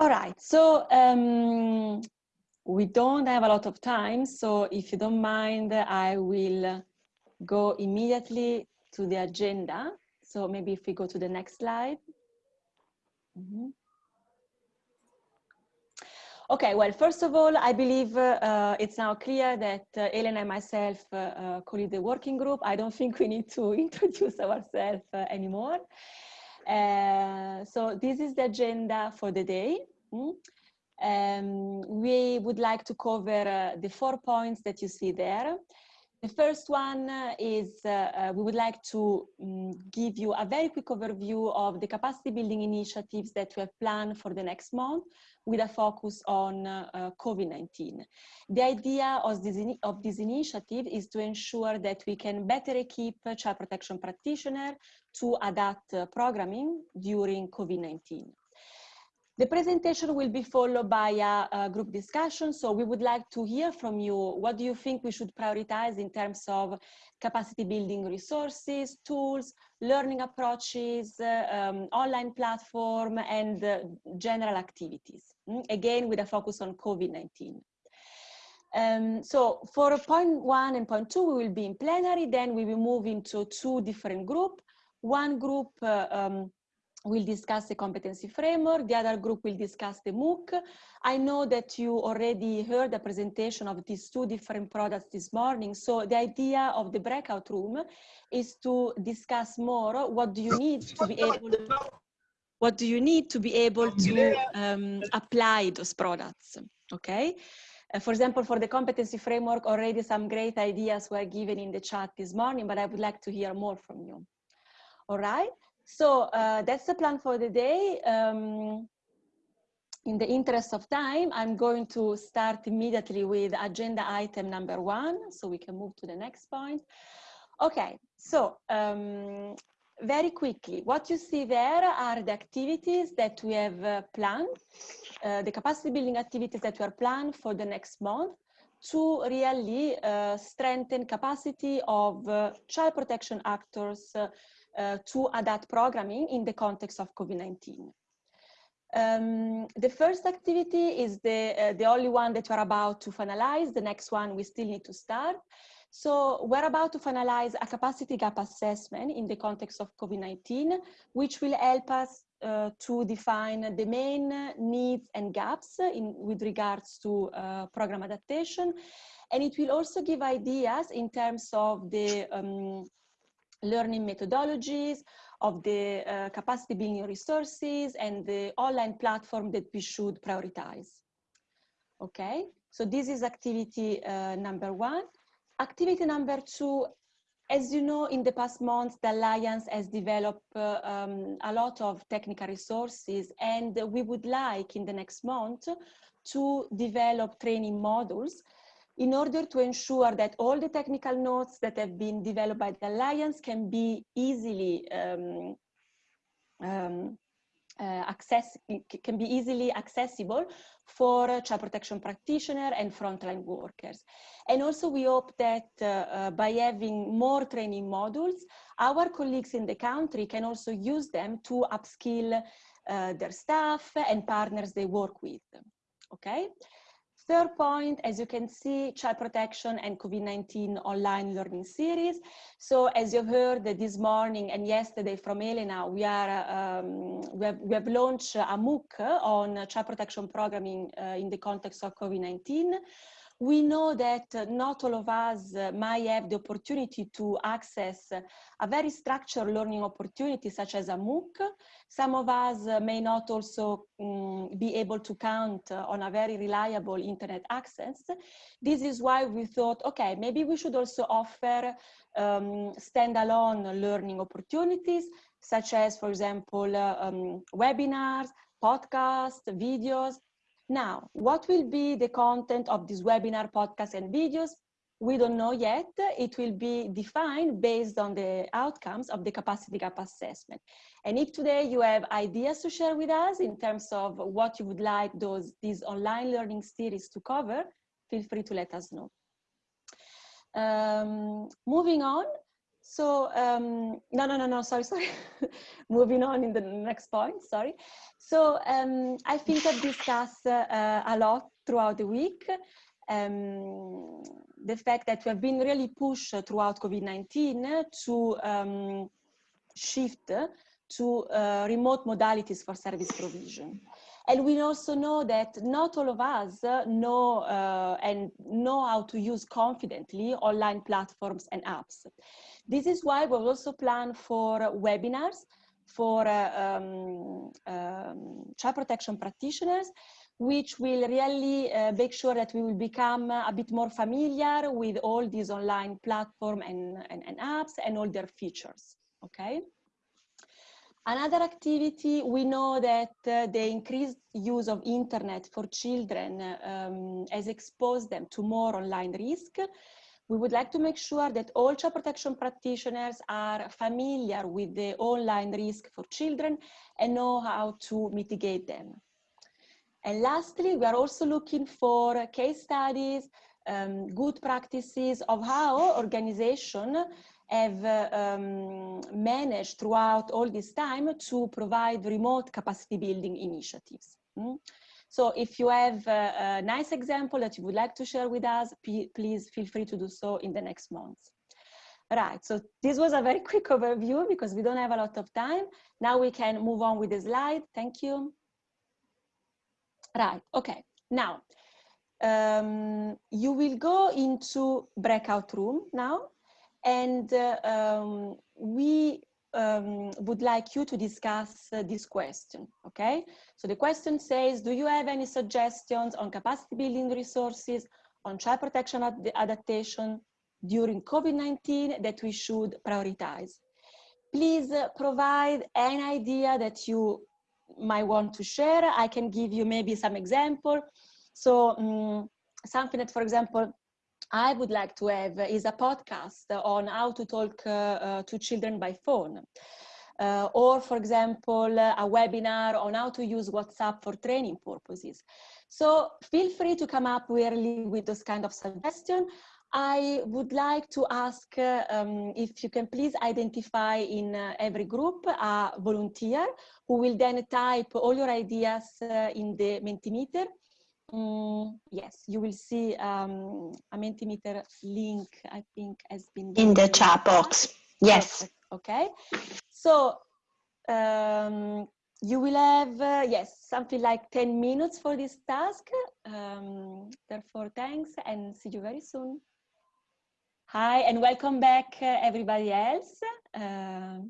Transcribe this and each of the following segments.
All right, so um, we don't have a lot of time, so if you don't mind, I will go immediately to the agenda. So maybe if we go to the next slide. Mm -hmm. Okay, well, first of all, I believe uh, it's now clear that uh, Elena and myself uh, uh the working group. I don't think we need to introduce ourselves uh, anymore. Uh, so this is the agenda for the day. Mm? Um, we would like to cover the four points that you see there. The first one uh, is uh, uh, we would like to um, give you a very quick overview of the capacity building initiatives that we have planned for the next month with a focus on uh, uh, COVID-19. The idea of this, of this initiative is to ensure that we can better equip child protection practitioners to adapt uh, programming during COVID-19. The presentation will be followed by a, a, group discussion. So we would like to hear from you. What do you think we should prioritize in terms of capacity building resources, tools, learning approaches, uh, um, online platform, and uh, general activities? Mm? Again, with a focus on COVID-19. Um, so for point one and point two, we will be in plenary. Then we will move into two different groups. One group uh, um, will discuss the competency framework. The other group will discuss the MOOC. I know that you already heard the presentation of these two different products this morning. So the idea of the breakout room is to discuss more what do you need to be able what do you need to be able to um, apply those products, okay? Uh, for example, for the competency framework, already some great ideas were given in the chat this morning, but I would like to hear more from you. All right. So uh, that's the plan for the day. Um, in the interest of time, I'm going to start immediately with agenda item number one, so we can move to the next point. Okay, so um, very quickly, what you see there are the activities that we have uh, planned, uh, the capacity building activities that we are planned for the next month to really uh, strengthen capacity of uh, child protection actors uh, uh, to adapt programming in the context of COVID-19. Um, the first activity is the, the only one that we're about to finalize. The next one we still need to start. So we're about to finalize a capacity gap assessment in the context of COVID-19, which will help us uh, to define the main needs and gaps in, with regards to uh, program adaptation. And it will also give ideas in terms of the um, learning methodologies, of the uh, capacity building resources and the online platform that we should prioritize. Okay, so this is activity uh, number one. Activity number two, as you know, in the past months, the Alliance has developed uh, um, a lot of technical resources and we would like in the next month to develop training modules in order to ensure that all the technical notes that have been developed by the Alliance can be easily um, um, access can be easily accessible for child protection practitioner and frontline workers. And also we hope that uh, uh, by having more training modules, our colleagues in the country can also use them to upskill uh, their staff and partners they work with, okay? Third point, as you can see, child protection and COVID-19 online learning series. So as you've heard this morning and yesterday from Elena, we, are, um, we, have, we have launched a MOOC on child protection programming uh, in the context of COVID-19 we know that not all of us might have the opportunity to access a very structured learning opportunity such as a MOOC. Some of us may not also um, be able to count on a very reliable internet access. This is why we thought, okay, maybe we should also offer um, standalone learning opportunities, such as, for example, uh, um, webinars, podcasts, videos, now, what will be the content of this webinar, podcast, and videos? We don't know yet. It will be defined based on the outcomes of the capacity gap assessment. And if today you have ideas to share with us in terms of what you would like those these online learning series to cover, feel free to let us know. Um, moving on, so um, no, no, no, no, sorry, sorry. Moving on in the next point, sorry. So um, I think I've discussed uh, a lot throughout the week. Um, the fact that we have been really pushed throughout COVID-19 to um, shift to uh, remote modalities for service provision. And we also know that not all of us know uh, and know how to use confidently online platforms and apps. This is why we also plan for webinars for uh, um, um, child protection practitioners, which will really uh, make sure that we will become a bit more familiar with all these online platform and, and, and apps and all their features, okay? Another activity, we know that uh, the increased use of internet for children um, has exposed them to more online risk. We would like to make sure that all child protection practitioners are familiar with the online risk for children and know how to mitigate them. And lastly, we are also looking for case studies, um, good practices of how organization have um, managed throughout all this time to provide remote capacity building initiatives. Mm? So if you have a, a, nice example that you would like to share with us, please feel free to do so in the next months. Right, so this was a very quick overview because we don't have a lot of time. Now we can move on with the slide. Thank you. Right, okay. Now, um, you will go into breakout room now and um, we um, would like you to discuss uh, this question, okay? So the question says, do you have any suggestions on capacity building resources, on child protection ad adaptation during COVID-19 that we should prioritize? Please uh, provide an idea that you might want to share. I can give you maybe some example. So um, something that, for example, I would like to have is a podcast on how to talk uh, uh, to children by phone. Uh, or, for example, a webinar on how to use WhatsApp for training purposes. So feel free to come up really with those kind of suggestions. I would like to ask uh, um, if you can please identify in uh, every group a volunteer who will then type all your ideas uh, in the Mentimeter Mm, yes, you will see um, a Mentimeter link, I think, has been in the chat box. Yes. Okay. So um, you will have, uh, yes, something like 10 minutes for this task. Um, therefore, thanks and see you very soon. Hi, and welcome back, uh, everybody else. Uh,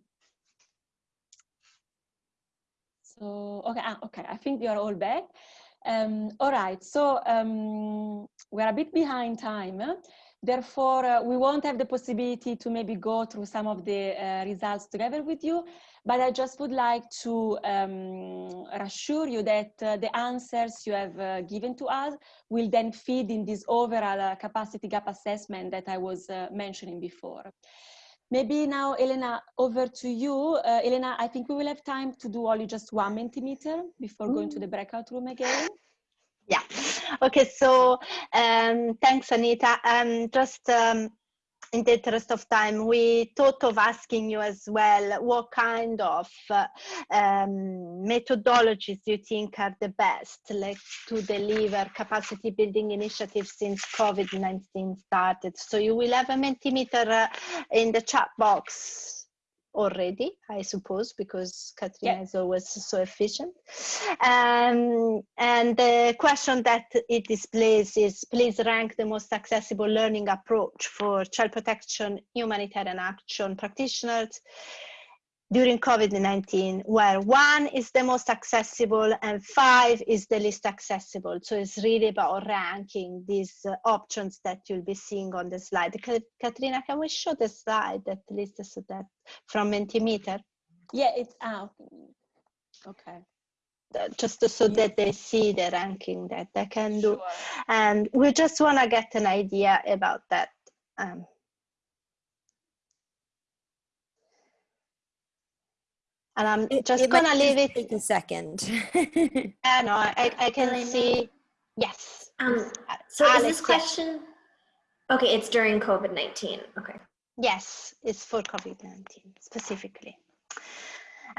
so, okay, ah, okay, I think we are all back. Um, all right, so um, we're a bit behind time. Therefore, uh, we won't have the possibility to maybe go through some of the uh, results together with you, but I just would like to um, reassure you that uh, the answers you have uh, given to us will then feed in this overall uh, capacity gap assessment that I was uh, mentioning before. Maybe now, Elena, over to you. Uh, Elena, I think we will have time to do only just one Mentimeter before mm. going to the breakout room again. Yeah. Okay. So um, thanks, Anita. Um, just um, in the interest of time, we thought of asking you as well what kind of uh, um, methodologies you think are the best like, to deliver capacity building initiatives since COVID-19 started. So you will have a Mentimeter uh, in the chat box already, I suppose, because Katrina yeah. is always so efficient. Um, and the question that it displays is, please rank the most accessible learning approach for child protection, humanitarian action practitioners during COVID-19, where one is the most accessible and five is the least accessible. So it's really about ranking these uh, options that you'll be seeing on the slide. Katrina, can we show the slide at least so that from Mentimeter? Yeah, it's out. Okay. Uh, just so yeah. that they see the ranking that they can do. Sure. And we just want to get an idea about that. Um, and I'm it, just it gonna leave it. Take a second. yeah, no, I, I can see. Yes. Um, so Alex, is this question? Okay, it's during COVID nineteen. Okay. Yes, it's for COVID-19 specifically.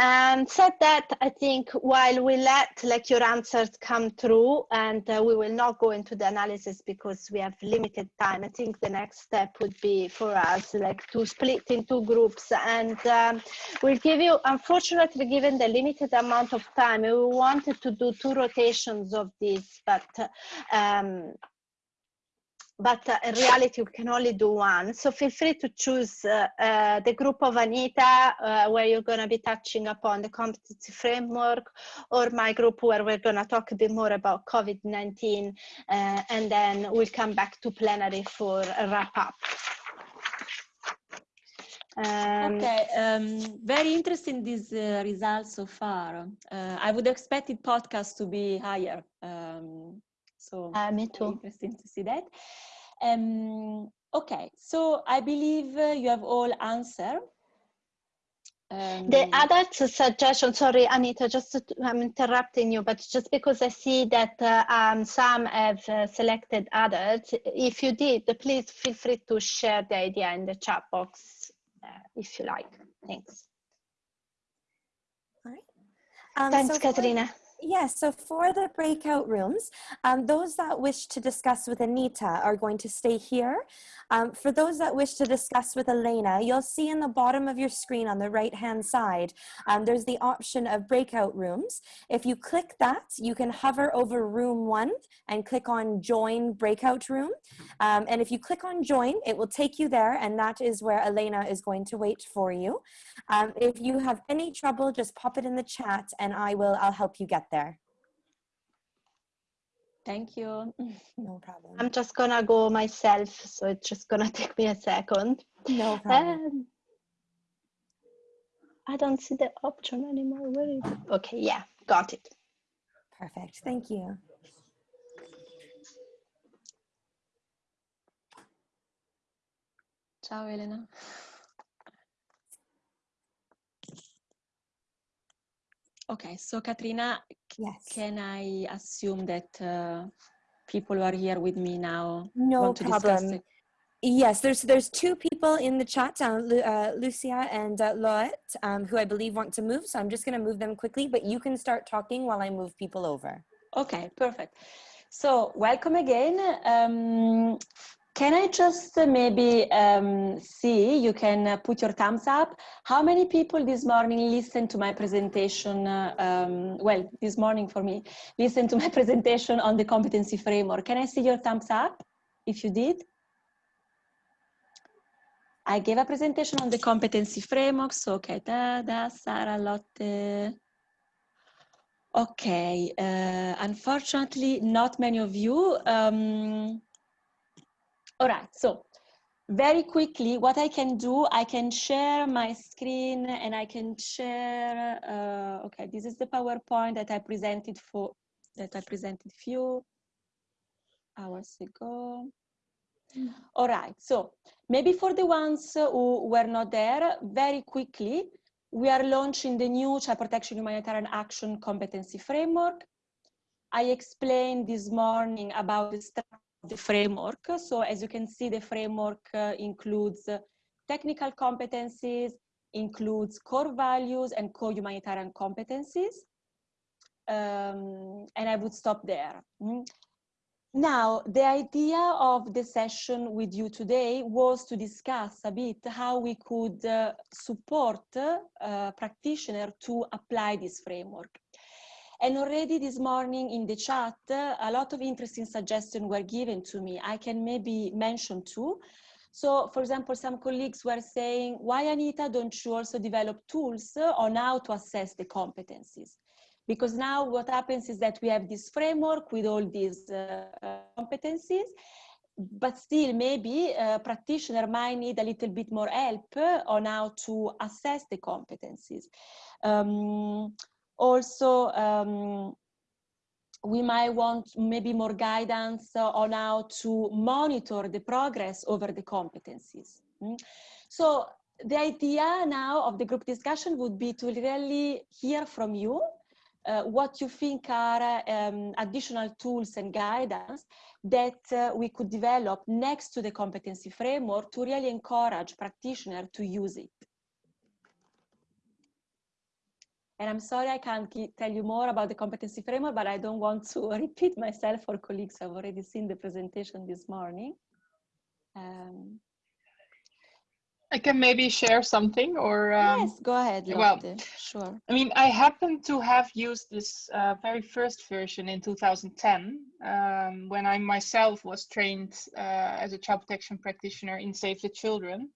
And said that, I think while we let like your answers come through and uh, we will not go into the analysis because we have limited time, I think the next step would be for us like to split into groups. And um, we'll give you, unfortunately, given the limited amount of time, we wanted to do two rotations of this, but um, but uh, in reality we can only do one. So feel free to choose uh, uh, the group of Anita uh, where you're going to be touching upon the competency framework or my group where we're going to talk a bit more about COVID-19 uh, and then we'll come back to plenary for a wrap up. Um, okay, um, very interesting these uh, results so far. I would expect the podcast to be higher. So me too. Interesting to see that. Um, okay, so I believe uh, you have all answered. Um, the other suggestion, sorry, Anita, just to, I'm interrupting you, but just because I see that uh, um, some have uh, selected others, if you did, please feel free to share the idea in the chat box uh, if you like. Thanks. All right. Um, Thanks, so Katerina. Yes, so for the breakout rooms, um, those that wish to discuss with Anita are going to stay here. Um, for those that wish to discuss with Elena, you'll see in the bottom of your screen on the right hand side, um, there's the option of breakout rooms. If you click that, you can hover over room one and click on join breakout room. Um, and if you click on join, it will take you there and that is where Elena is going to wait for you. Um, if you have any trouble, just pop it in the chat and I will, I'll help you get there. Thank you. No problem. I'm just gonna go myself, so it's just gonna take me a second. No problem. Um, I don't see the option anymore. Where is it? Okay, yeah, got it. Perfect. Thank you. Ciao Elena. Okay, so Katrina, yes. can I assume that uh, people who are here with me now no want to problem. discuss it? Yes, there's there's two people in the chat, uh, uh, Lucia and uh, Loet, um, who I believe want to move. So I'm just going to move them quickly, but you can start talking while I move people over. Okay, perfect. So welcome again. Um, can I just uh, maybe um, see, you can uh, put your thumbs up. How many people this morning listened to my presentation, uh, um, well, this morning for me, listened to my presentation on the competency framework. Can I see your thumbs up if you did? I gave a presentation on the competency framework, so okay, da, da, Sara, Lotte. Okay, uh, unfortunately, not many of you. Um, all right, so very quickly, what I can do, I can share my screen and I can share, uh, okay, this is the PowerPoint that I presented for, that I presented few hours ago. Mm. All right, so maybe for the ones who were not there, very quickly, we are launching the new Child Protection Humanitarian Action Competency Framework. I explained this morning about the the framework. So as you can see, the framework uh, includes uh, technical competencies, includes core values and core humanitarian competencies. Um, and I would stop there. Mm. Now, the idea of the session with you today was to discuss a bit how we could uh, support uh, practitioners to apply this framework. And already this morning in the chat, a lot of interesting suggestions were given to me. I can maybe mention two. So for example, some colleagues were saying, why Anita, don't you also develop tools on how to assess the competencies? Because now what happens is that we have this framework with all these uh, competencies, but still maybe a practitioner might need a little bit more help on how to assess the competencies. Um, also, um, we might want maybe more guidance on how to monitor the progress over the competencies. Mm? So the idea now of the group discussion would be to really hear from you uh, what you think are um, additional tools and guidance that uh, we could develop next to the competency framework to really encourage practitioners to use it. And I'm sorry I can't tell you more about the competency framework, but I don't want to repeat myself for colleagues who have already seen the presentation this morning. Um, I can maybe share something or um, yes, go ahead. Lotte. Well, sure. I mean, I happen to have used this uh, very first version in 2010 um, when I myself was trained uh, as a child protection practitioner in Save the Children.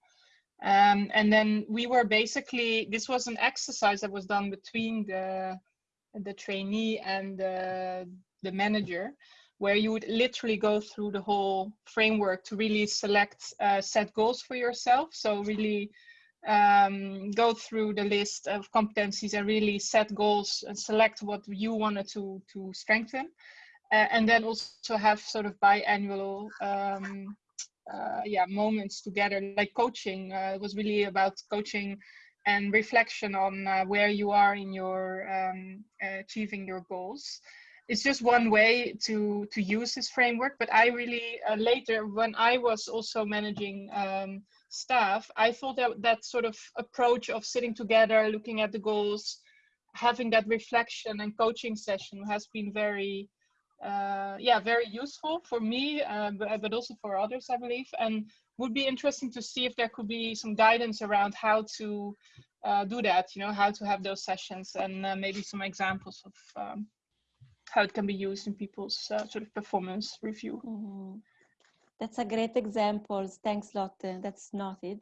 Um, and then we were basically this was an exercise that was done between the the trainee and the, the manager where you would literally go through the whole framework to really select uh, set goals for yourself. So really um, go through the list of competencies and really set goals and select what you wanted to to strengthen. Uh, and then also have sort of biannual um, uh, yeah moments together. Like coaching uh, was really about coaching and reflection on uh, where you are in your um, achieving your goals. It's just one way to to use this framework but i really uh, later when i was also managing um, staff i thought that that sort of approach of sitting together looking at the goals having that reflection and coaching session has been very uh, yeah, very useful for me, uh, but, but also for others, I believe. And would be interesting to see if there could be some guidance around how to uh, do that, you know, how to have those sessions and uh, maybe some examples of um, how it can be used in people's uh, sort of performance review. Mm -hmm. That's a great example. Thanks, Lotte. That's noted.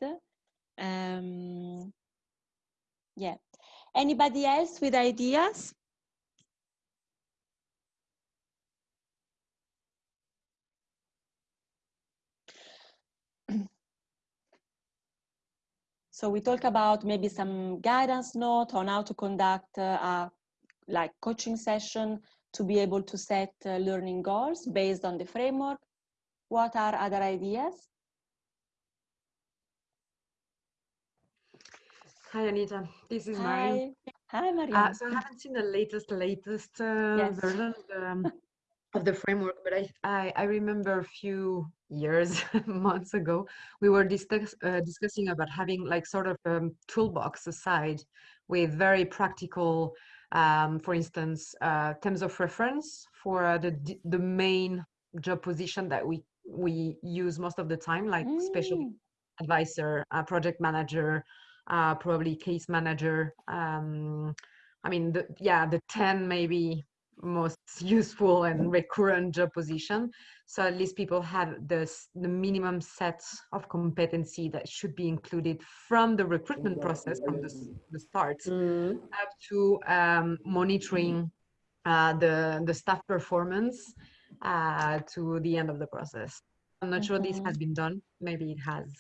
Um, yeah. Anybody else with ideas? So we talk about maybe some guidance note on how to conduct uh, a like coaching session to be able to set uh, learning goals based on the framework. What are other ideas? Hi, Anita. This is Hi. Mariam. Hi, Mariam. Uh, so I haven't seen the latest, latest uh, Yes. version um, of the framework, but I, I, I remember a few years, months ago, we were discuss, uh, discussing about having like sort of a toolbox aside with very practical, um, for instance, uh, terms of reference for uh, the the main job position that we we use most of the time, like special Mm. advisor, uh, project manager, uh, probably case manager. Um, I mean, the, yeah, the 10 maybe most useful and recurrent job position. So at least people have this, the minimum set of competency that should be included from the recruitment process, from the, the start, up to um, monitoring uh, the, the staff performance uh, to the end of the process. I'm not sure this has been done. Maybe it has.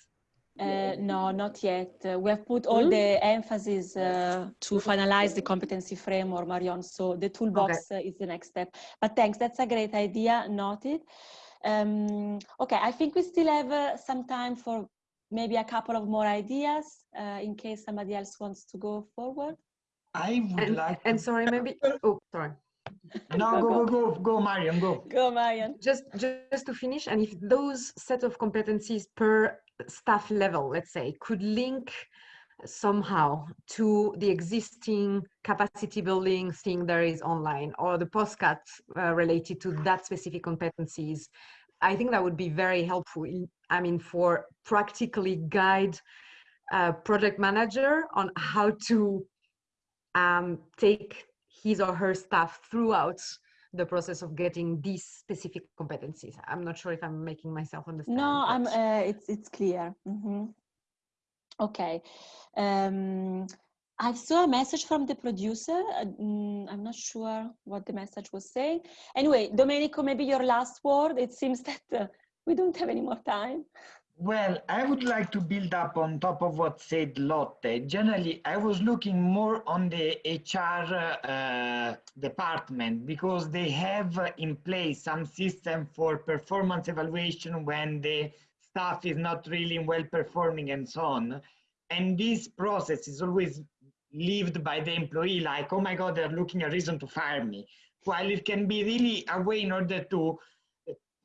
Uh, no, not yet. Uh, we have put all the emphasis uh, to finalize the competency framework, Marion. So the toolbox uh, is the next step. But thanks, that's a great idea. Noted. Um, okay, I think we still have uh, some time for maybe a couple of more ideas uh, in case somebody else wants to go forward. I would And, like. and sorry, maybe, oh, sorry. No, go, go, go, go, Marion, go. Go, Marion. just just to finish and if those set of competencies per staff level let's say could link somehow to the existing capacity building thing there is online or the podcasts uh, related to that specific competencies. I think that would be very helpful in, i mean for practically guide a project manager on how to um, take his or her staff throughout the process of getting these specific competencies. I'm not sure if I'm making myself understand. No, I'm. Uh, it's it's clear. Mhm. Okay. Um, I saw a message from the producer. uh, mm, I'm not sure what the message was saying. Anyway, Domenico, maybe your last word. It seems that uh, we don't have any more time. Well, I would like to build up on top of what said Lotte. Generally, I was looking more on the HR uh, department because they have in place some system for performance evaluation when the staff is not really well performing and so on. And this process is always lived by the employee, like, oh my God, they're looking a reason to fire me. While it can be really a way in order to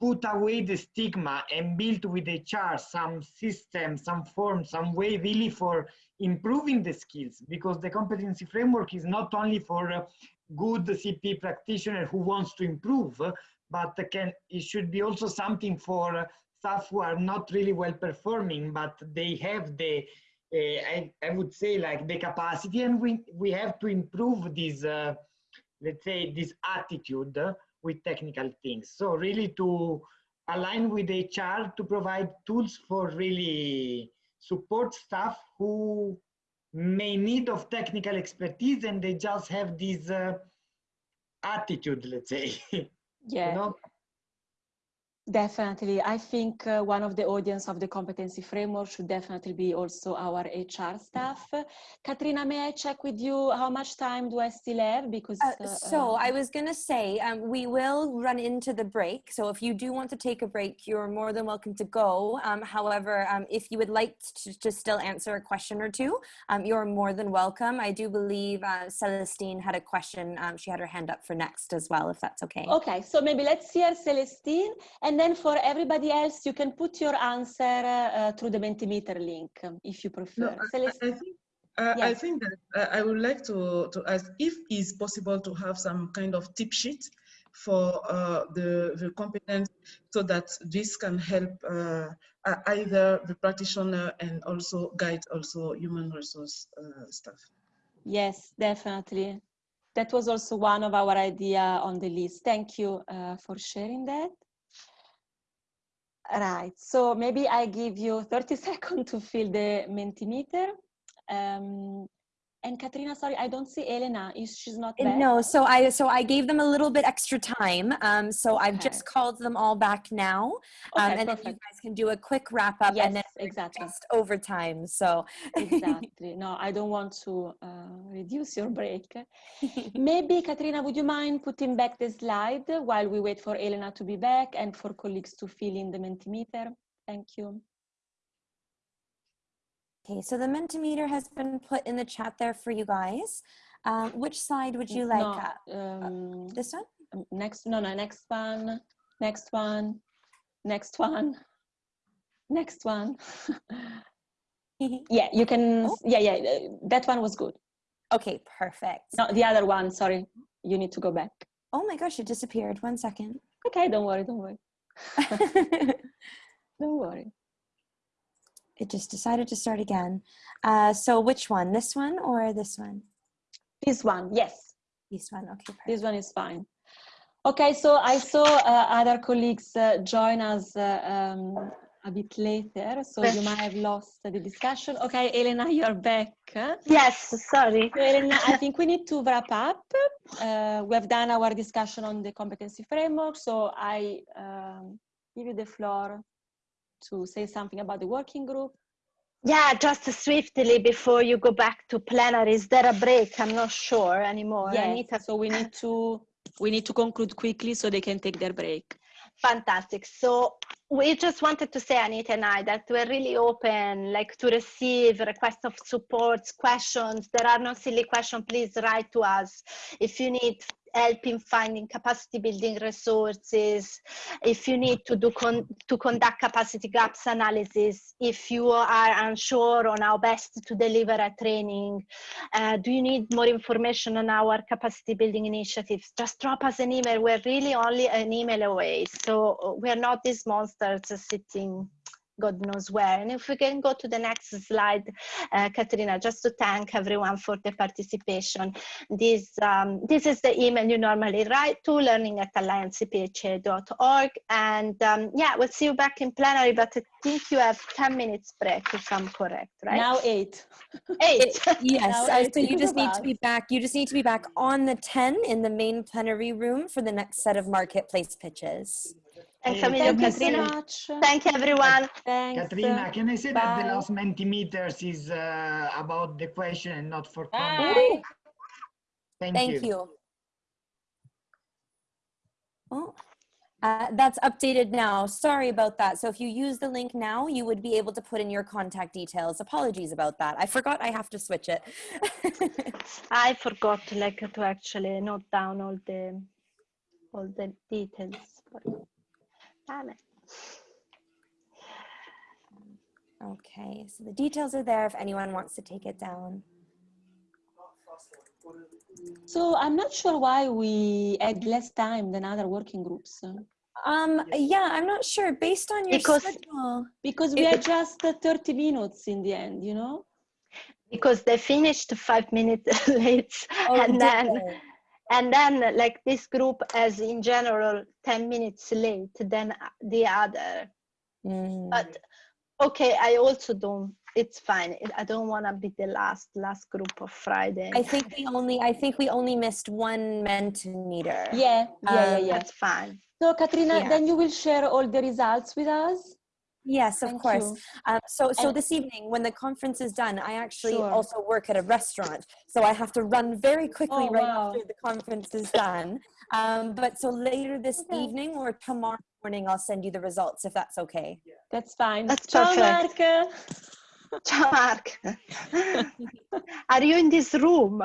put away the stigma and build with the HR some system, some form, some way really for improving the skills because the competency framework is not only for good CP practitioner who wants to improve, but can it should be also something for staff who are not really well performing, but they have the uh, I, I would say like the capacity and we, we have to improve this, uh, let's say this attitude with technical things. So really to align with HR to provide tools for really support staff who may need of technical expertise and they just have this uh, attitude, let's say. Yeah. you know? Definitely. I think uh, one of the audience of the competency framework should definitely be also our HR staff. Katrina, may I check with you how much time do I still have? Because Uh, uh, so uh, I was gonna say, um, we will run into the break. So if you do want to take a break, you're more than welcome to go. Um, however, um, if you would like to, to still answer a question or two, um, you're more than welcome. I do believe uh, Celestine had a question. Um, she had her hand up for next as well, if that's okay. Okay, so maybe let's hear Celestine, and then for everybody else, you can put your answer uh, through the Mentimeter link if you prefer. No, I, I think uh, I think that uh, I would like to to ask if it's possible to have some kind of tip sheet for uh, the the competence so that this can help uh, uh, either the practitioner and also guide also human resource uh, staff. yes, definitely. That was also one of our idea on the list. Thank you uh, for sharing that. Right, so maybe I give you 30 seconds to fill the Mentimeter. Um, and Katrina, sorry, I don't see Elena. Is she's not back? No, so I so I gave them a little bit extra time. Um, so I've just called them all back now, um, Okay, and then you guys can do a quick wrap up, Yes, and then exactly. just overtime. So Exactly. No, I don't want to uh, reduce your break. Maybe, Katrina, would you mind putting back the slide while we wait for Elena to be back and for colleagues to fill in the Mentimeter? Thank you. Okay, so the Mentimeter has been put in the chat there for you guys. Um, which slide would you like? No, uh, um, this one? um, next, no, no, next one, next one, next one, next one. yeah, you can, Oh. yeah, yeah, uh, that one was good. okay, perfect. No, the other one, sorry, you need to go back. Oh my gosh, it disappeared. One second. Okay, don't worry, don't worry, don't worry. It just decided to start again. Uh, so which one? This one or this one? This one, yes. This one. Okay, perfect. This one is fine. Okay, so I saw uh, other colleagues uh, join us uh, um, a bit later, so you might have lost the discussion. Okay, Elena, you're back. Yes, sorry. So Elena, I think we need to wrap up. Uh, we have done our discussion on the competency framework, so I um, give you the floor to say something about the working group. Yeah, just swiftly before you go back to plenary, is there a break? I'm not sure anymore. Yes, Anita, so we need to we need to conclude quickly so they can take their break. fantastic. So we just wanted to say, Anita and I, that we're really open, like to receive requests of supports, questions. There are no silly questions. Please write to us if you need help in finding capacity building resources, if you need to do con- to conduct capacity gaps analysis, if you are unsure on how best to deliver a training, uh, do you need more information on our capacity building initiatives? Just drop us an email. We're really only an email away. So uh, we're not these monsters sitting God knows where. And if we can go to the next slide, uh, Katrina, just to thank everyone for the participation. This, um, this is the email you normally write to learning at alliancecpha.org. And um, yeah, we'll see you back in plenary, but I think you have 10 minutes break if I'm correct, right? Now eight. Eight. Yes, Now it's so you just of need to be back. You just need to be back on the 10 in the main plenary room for the next set of marketplace pitches. Thanks, Hey, Emilio, Thank you so much. Thank you, everyone. Thanks. Katrina, can I say that the Bye. last Mentimeters is uh, about the question and not for comment? Bye. Thank, Thank you. you. Oh, Uh, that's updated now. Sorry about that. So if you use the link now, you would be able to put in your contact details. Apologies about that. I forgot I have to switch it. I forgot like to actually note down all the all the details. But, damn it. okay, so the details are there if anyone wants to take it down. So I'm not sure why we had less time than other working groups. Um, yeah, I'm not sure. Based on your Because- schedule, Because we It- had just uh, 30 minutes in the end, you know? Because they finished five minutes late, Oh, and then they? And then like this group has in general 10 minutes late than the other Mm. but okay i also don't it's fine i don't want to be the last last group of friday I think we only I think we only missed one Mentimeter. Yeah, yeah, yeah, Um, yeah. that's fine So Katrina, Yeah. then you will share all the results with us? Yes, of Thank course. Um, so, so And- this evening, when the conference is done, I actually Sure. also work at a restaurant, so I have to run very quickly Oh, right wow. after the conference is done. Um, but so later this Okay. evening or tomorrow morning, I'll send you the results if that's okay. That's fine. That's Ciao, perfect. Mark. Ciao, Mark. are you in this room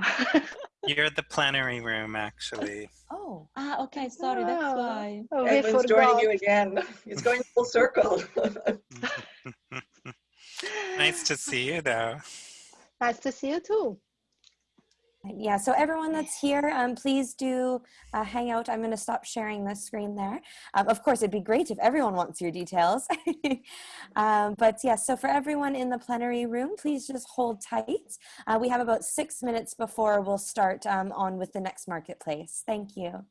You're the plenary room, actually. Oh, Ah, okay, sorry, that's Oh. why. oh, we Edwin's joining you again. It's going full circle. nice to see you, though. nice to see you too yeah. So everyone that's here, um, please do uh, hang out. I'm going to stop sharing the screen there. Um, of course, it'd be great if everyone wants your details. um, but yes, yeah, so for everyone in the plenary room, please just hold tight. Uh, we have about six minutes before we'll start um, on with the next marketplace. Thank you.